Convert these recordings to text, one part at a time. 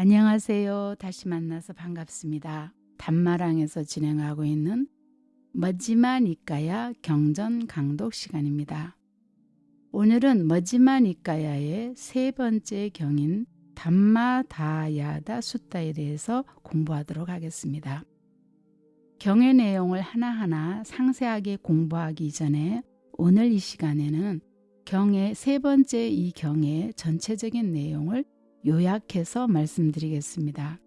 안녕하세요. 다시 만나서 반갑습니다. 담마랑에서 진행하고 있는 맛지마 니까야 경전 강독 시간입니다. 오늘은 맛지마 니까야의 세 번째 경인 담마다야다 숫따에 대해서 공부하도록 하겠습니다. 경의 내용을 하나하나 상세하게 공부하기 전에 오늘 이 시간에는 경의 세 번째 이 경의 전체적인 내용을 요약해서 말씀드리겠습니다.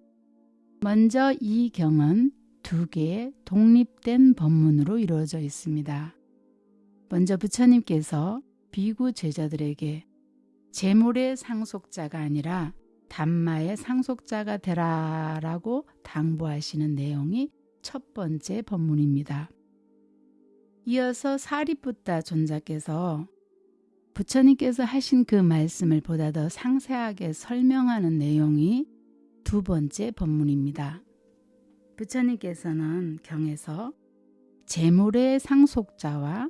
먼저 이 경은 두 개의 독립된 법문으로 이루어져 있습니다. 먼저 부처님께서 비구 제자들에게 재물의 상속자가 아니라 담마의 상속자가 되라 라고 당부하시는 내용이 첫 번째 법문입니다. 이어서 사리붓다 존자께서 부처님께서 하신 그 말씀을 보다 더 상세하게 설명하는 내용이 두 번째 법문입니다. 부처님께서는 경에서 재물의 상속자와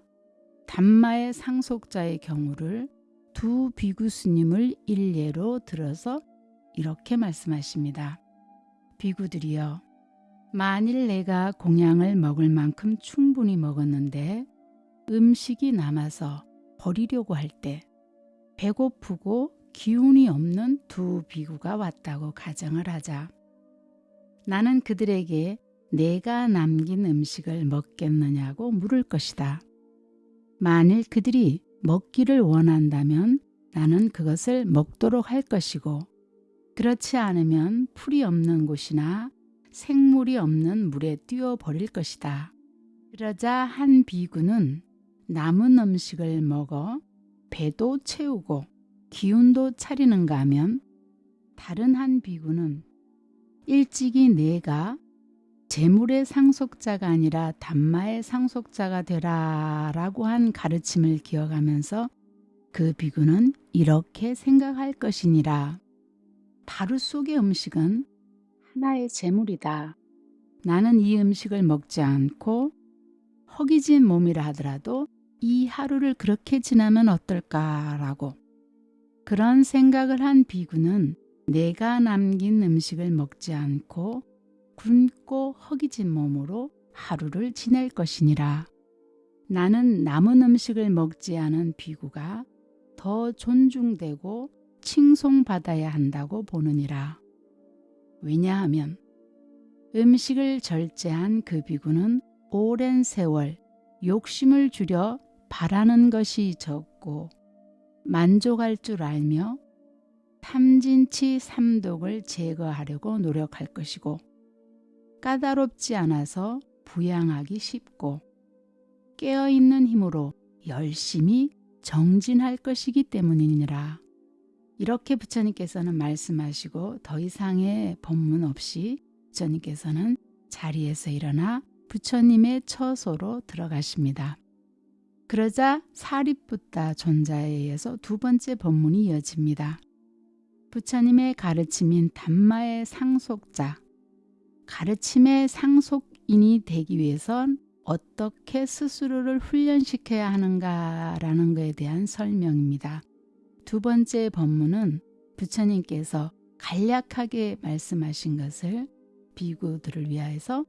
담마의 상속자의 경우를 두 비구 스님을 일례로 들어서 이렇게 말씀하십니다. 비구들이여 만일 내가 공양을 먹을 만큼 충분히 먹었는데 음식이 남아서 버리려고 할 때 배고프고 기운이 없는 두 비구가 왔다고 가정을 하자. 나는 그들에게 내가 남긴 음식을 먹겠느냐고 물을 것이다. 만일 그들이 먹기를 원한다면 나는 그것을 먹도록 할 것이고 그렇지 않으면 풀이 없는 곳이나 생물이 없는 물에 뛰어 버릴 것이다. 그러자 한 비구는 남은 음식을 먹어 배도 채우고 기운도 차리는가 하면 다른 한 비구는 일찍이 내가 재물의 상속자가 아니라 담마의 상속자가 되라 라고 한 가르침을 기억하면서 그 비구는 이렇게 생각할 것이니라. 바루 속의 음식은 하나의 재물이다. 나는 이 음식을 먹지 않고 허기진 몸이라 하더라도 이 하루를 그렇게 지나면 어떨까라고 그런 생각을 한 비구는 내가 남긴 음식을 먹지 않고 굶고 허기진 몸으로 하루를 지낼 것이니라. 나는 남은 음식을 먹지 않은 비구가 더 존중되고 칭송받아야 한다고 보느니라. 왜냐하면 음식을 절제한 그 비구는 오랜 세월 욕심을 줄여 바라는 것이 적고 만족할 줄 알며 탐진치 삼독을 제거하려고 노력할 것이고 까다롭지 않아서 부양하기 쉽고 깨어있는 힘으로 열심히 정진할 것이기 때문이니라. 이렇게 부처님께서는 말씀하시고 더 이상의 법문 없이 부처님께서는 자리에서 일어나 부처님의 처소로 들어가십니다. 그러자 사리붓다 존자에 의해서 두 번째 법문이 이어집니다. 부처님의 가르침인 담마의 상속자, 가르침의 상속인이 되기 위해선 어떻게 스스로를 훈련시켜야 하는가라는 것에 대한 설명입니다. 두 번째 법문은 부처님께서 간략하게 말씀하신 것을 비구들을 위하여서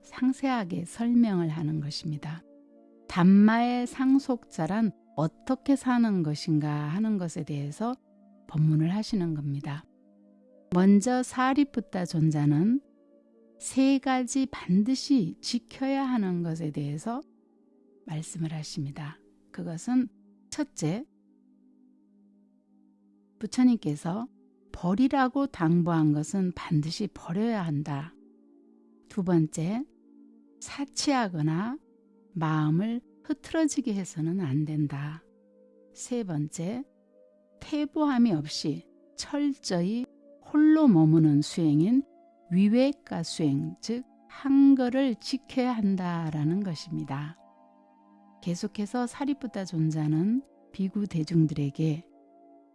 상세하게 설명을 하는 것입니다. 담마의 상속자란 어떻게 사는 것인가 하는 것에 대해서 법문을 하시는 겁니다. 먼저 사리붓다 존자는 세 가지 반드시 지켜야 하는 것에 대해서 말씀을 하십니다. 그것은 첫째, 부처님께서 버리라고 당부한 것은 반드시 버려야 한다. 두 번째, 사치하거나 마음을 흐트러지게 해서는 안 된다. 세 번째, 태보함이 없이 철저히 홀로 머무는 수행인 위외가 수행, 즉 한거를 지켜야 한다라는 것입니다. 계속해서 사리부다 존자는 비구 대중들에게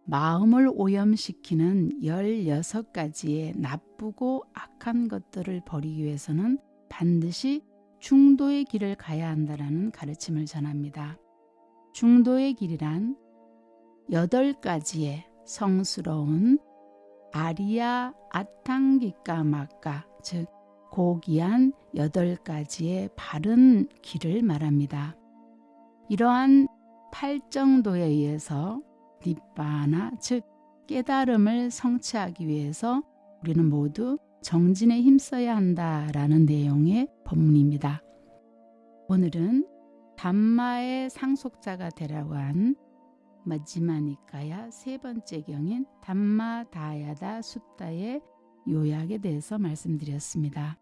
마음을 오염시키는 16가지의 나쁘고 악한 것들을 버리기 위해서는 반드시 중도의 길을 가야 한다라는 가르침을 전합니다. 중도의 길이란 여덟 가지의 성스러운 아리아 아탕기까 마까 즉 고귀한 여덟 가지의 바른 길을 말합니다. 이러한 팔정도에 의해서 니빠나 즉 깨달음을 성취하기 위해서 우리는 모두 정진에 힘써야 한다라는 내용의 법문입니다. 오늘은 담마의 상속자가 되라고 한 마지마니까야 세 번째 경인 담마다야다 숫다의 요약에 대해서 말씀드렸습니다.